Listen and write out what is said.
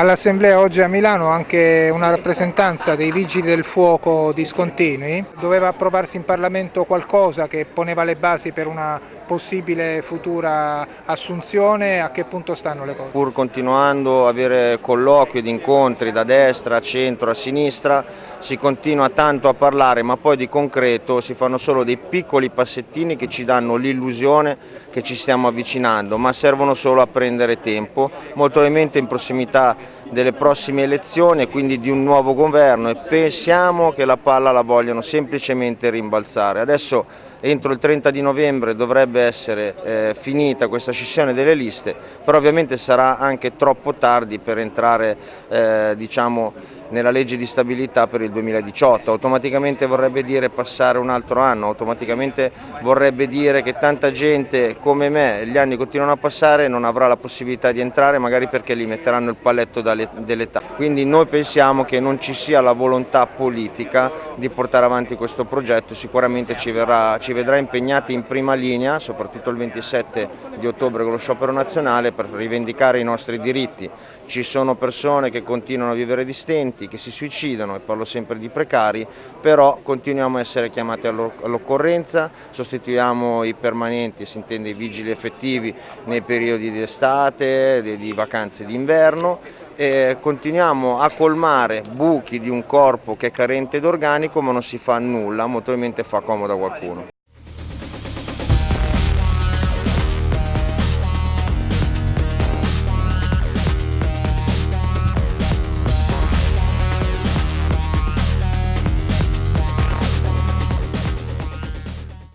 All'Assemblea oggi a Milano anche una rappresentanza dei Vigili del Fuoco discontinui. Doveva approvarsi in Parlamento qualcosa che poneva le basi per una possibile futura assunzione, a che punto stanno le cose? Pur continuando a avere colloqui ed incontri da destra, a centro, a sinistra, si continua tanto a parlare ma poi di concreto si fanno solo dei piccoli passettini che ci danno l'illusione che ci stiamo avvicinando, ma servono solo a prendere tempo, molto probabilmente in prossimità delle prossime elezioni e quindi di un nuovo governo e pensiamo che la palla la vogliono semplicemente rimbalzare. Adesso entro il 30 di novembre dovrebbe essere eh, finita questa scissione delle liste, però ovviamente sarà anche troppo tardi per entrare eh, diciamo, nella legge di stabilità per il 2018, automaticamente vorrebbe dire passare un altro anno, automaticamente vorrebbe dire che tanta gente come me, gli anni continuano a passare, non avrà la possibilità di entrare magari perché gli metteranno il palletto dell'età. Quindi noi pensiamo che non ci sia la volontà politica di portare avanti questo progetto, sicuramente ci, verrà, ci vedrà impegnati in prima linea, soprattutto il 27 di ottobre con lo sciopero nazionale per rivendicare i nostri diritti. Ci sono persone che continuano a vivere di stenti, che si suicidano, e parlo sempre di precari, però continuiamo a essere chiamati all'occorrenza, sostituiamo i permanenti, si intende i vigili effettivi nei periodi di estate, di vacanze d'inverno e continuiamo a colmare buchi di un corpo che è carente d'organico ma non si fa nulla, molto probabilmente fa comodo a qualcuno.